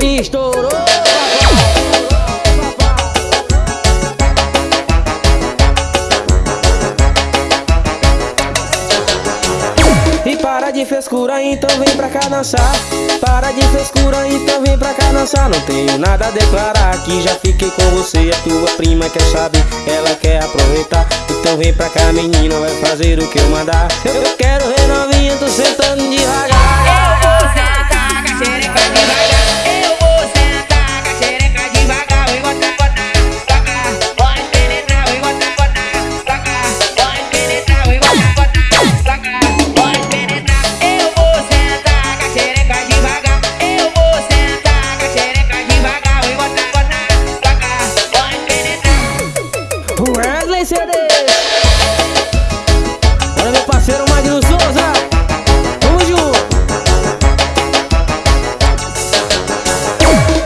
Estourou! E para de frescura, então vem pra cá dançar. Para de frescura, então vem pra cá dançar. Não tenho nada a declarar aqui Já fiquei com você, a tua prima quer saber Ela quer aproveitar. Então vem pra cá menina, vai fazer o que eu mandar. Eu quero renovinha, tô sentando devagar Olha meu parceiro Magno Souza. Tamo junto.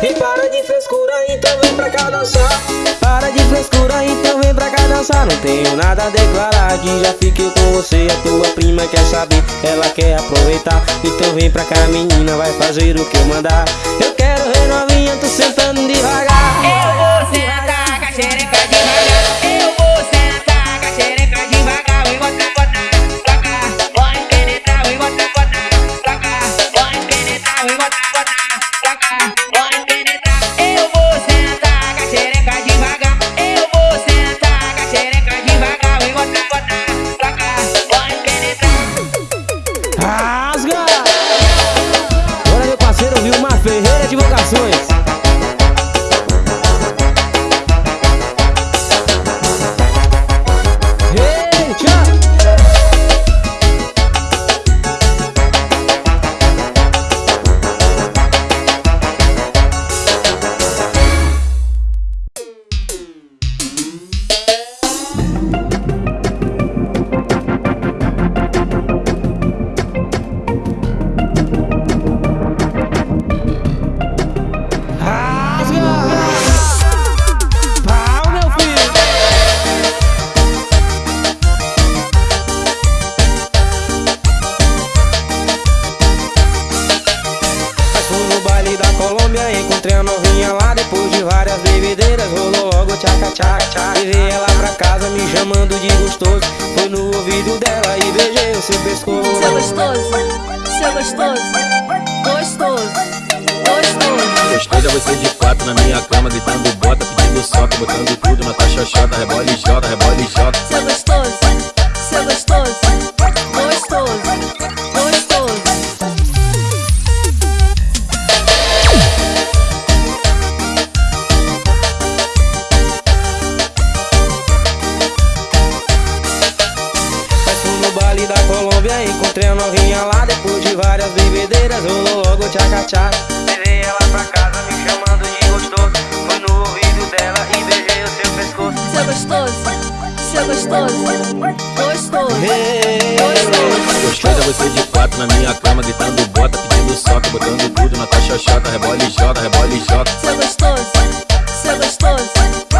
E para de frescura, então vem pra cá dançar. Para de frescura, então vem pra cá dançar. Não tenho nada a declarar aqui Já fiquei com você, a tua prima quer saber Ela quer aproveitar. Então vem pra cá menina, vai fazer o que eu mandar. Eu quero renovinha, tô sentando devagar encontrei a novinha lá Depois de várias bebedeiras, rolou logo tchaca tchaca tchaca Levei ela pra casa me chamando de gostoso Foi no ouvido dela e beijei o seu pescoço Seu gostoso, seu gostoso, gostoso, gostoso. Gostoso é você de quatro na minha cama, gritando bota, pedindo soca, botando tudo na tua xoxota, rebola e joga, rebola e joga. Seu gostoso, seu gostoso, gostoso. Seu gostoso, gostoso, gostoso. Gostoso é você de quatro na minha cama, gritando bota, pedindo soca, botando tudo na tua xoxota, rebola e joga, rebola e joga. Seu gostoso, seu gostoso, gostoso,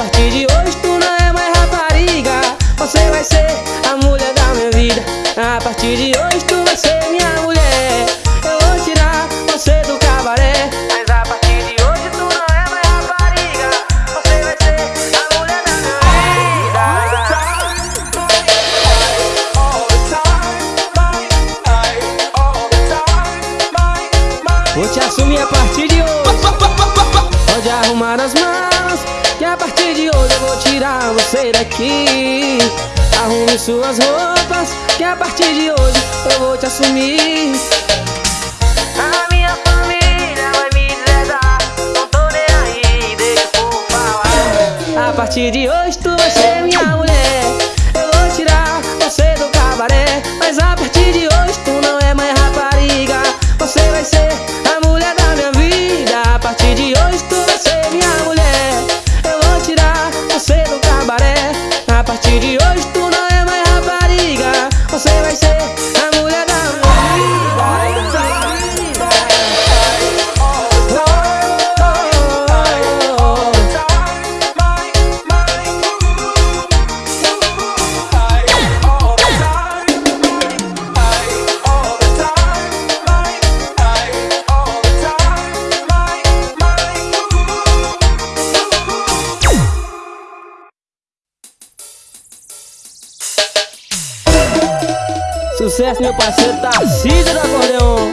partir de hoje tu não é mais rapariga. Você vai ser a mulher da minha vida. A partir de hoje tu vai ser minha mulher. Eu vou tirar você do cabaré. Mas a partir de hoje tu não é mais rapariga. Você vai ser a mulher da minha vida. Vou te assumir a partir de hoje. Pode arrumar as mãos hoje eu vou tirar você daqui. Arrume suas roupas Que a partir de hoje eu vou te assumir. A minha família vai me deserdar Não tô nem aí, deixa povo falar. A partir de hoje tu vai ser minha mulher meu parceiro Tarcísio do acordeon.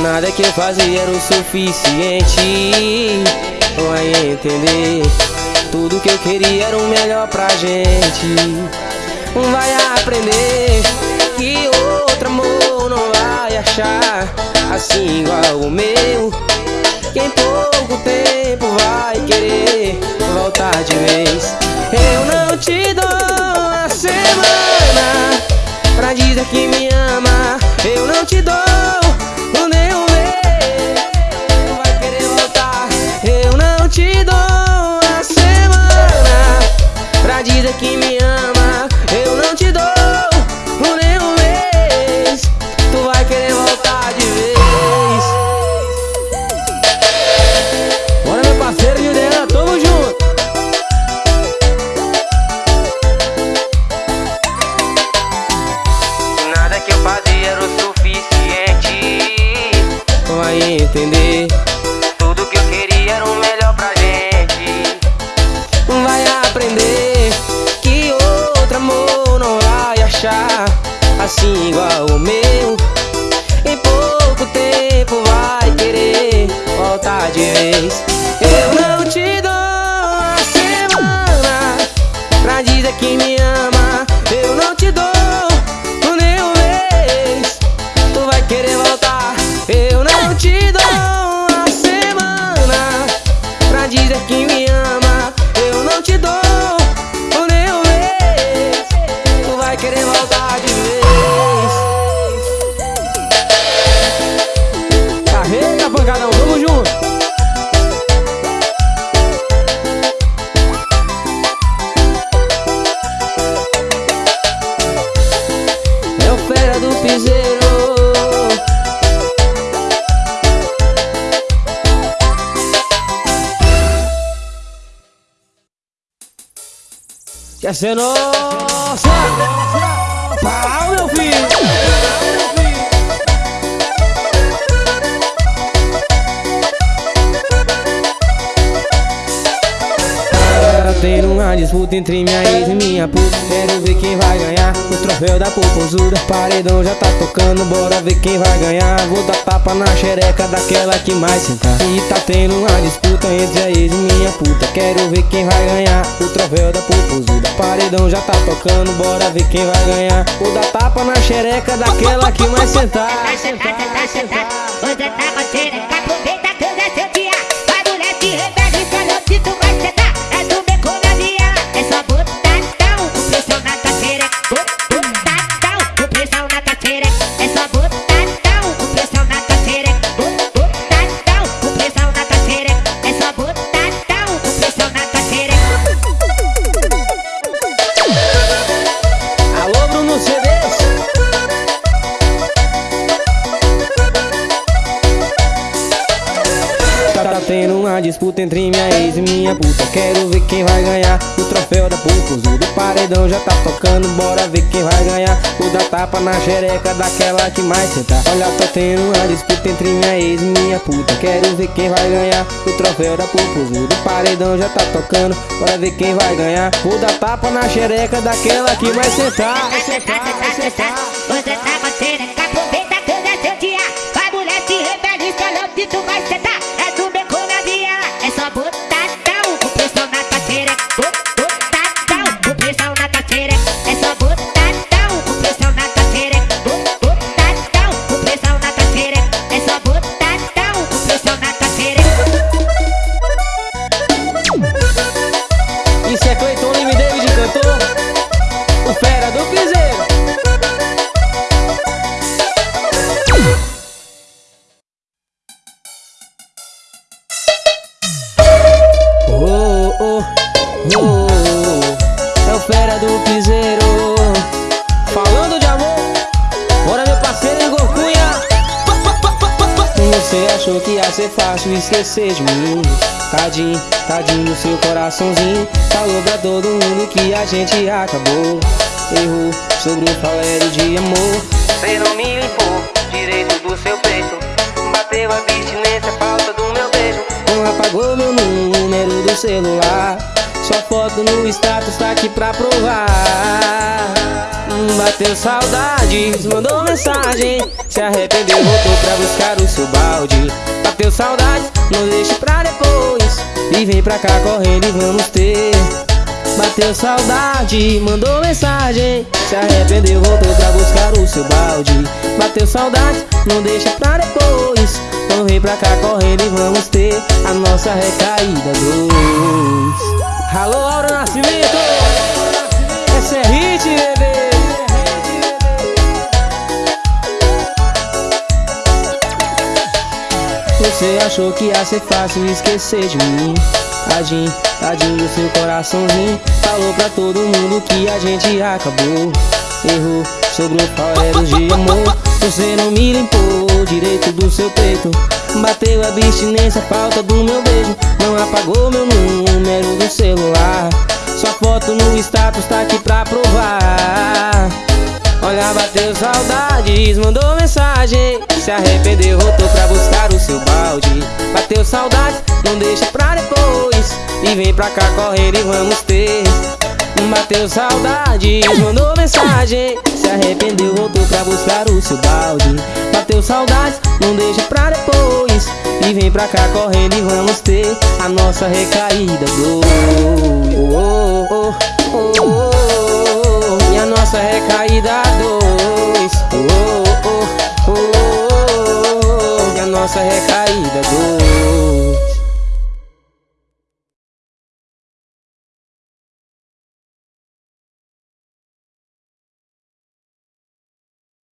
Nada que eu fazia era o suficiente Vai entender. Tudo que eu queria era o melhor pra gente. Vai aprender Que outro amor não vai achar Assim igual o meu que em pouco tempo vai querer Assim igual o meu. Em pouco tempo vai querer voltar de vez. Eu não te dou a semana Pra dizer que me ama Quer ser nossa? Pau, meu filho! Tendo uma disputa entre minha ex e minha puta Quero ver quem vai ganhar troféu da popozuda Paredão já tá tocando, bora ver quem vai ganhar. Vou dar tapa na xereca daquela que mais sentar. E tá tendo uma disputa entre a ex e minha puta Quero ver quem vai ganhar. O troféu da popozuda Paredão já tá tocando, bora ver quem vai ganhar. Vou dar tapa na xereca daquela que mais sentar. Vai sentar, sentar, sentar. Aproveita que hoje é seu disputa entre minha ex e minha puta Quero ver quem vai ganhar o troféu da popozuda Paredão paredão já tá tocando, bora ver quem vai ganhar. O da tapa na xereca daquela que mais senta. Olha, tô tendo uma disputa entre minha ex e minha puta. Quero ver quem vai ganhar o troféu da pupuzuda. O paredão já tá tocando, bora ver quem vai ganhar. O da tapa na xereca daquela que vai sentar. Vai sentar, vai sentar. Você tá xereca, aproveita que é seu dia. Vai mulher, se rebelde, escolhe onde tu vai sentar. O fera do piseiro. Oh, oh, oh, oh, é o fera do piseiro. Falando de amor, bora meu parceiro Igor Cunha. Você achou que ia ser fácil esquecer de mim Tadinho, tadinho seu coraçãozinho Falou pra todo mundo que a gente acabou Errou sobre o falério de amor. Você não me limpou direito do seu peito. Bateu a abstinência, falta do meu beijo. Não apagou meu número do celular. Sua foto no status tá aqui pra provar. Bateu saudades, mandou mensagem. Se arrependeu, voltou pra buscar o seu balde. Bateu saudades, não deixe pra depois. E vem pra cá correndo e vamos ter Bateu saudade, mandou mensagem. Se arrependeu, voltou pra buscar o seu balde. Bateu saudade, não deixa pra depois. Então vem pra cá correndo e vamos ter A nossa recaída dois. Alô, Aura Nascimento! Esse é hit, bebê Você achou que ia ser fácil esquecer de mim? Tadinho, tadinho do seu coraçãozinho. Falou pra todo mundo que a gente acabou. Errou o falério de amor. Você não me limpou direito do seu peito. Bateu a abstinência, falta do meu beijo. Não apagou meu número do celular. Sua foto no status tá aqui pra provar Olha, bateu saudades, mandou mensagem. Se arrependeu, voltou pra buscar o seu balde. Bateu saudades, não deixa pra depois. E vem pra cá correndo e vamos ter. Bateu saudades, mandou mensagem. Se arrependeu, voltou pra buscar o seu balde. Bateu saudades, não deixa pra depois. E vem pra cá correndo e vamos ter A nossa recaída. Do oh, oh, oh, oh, oh a nossa recaída dois oh, oh, oh, oh, oh, oh, e a nossa recaída dois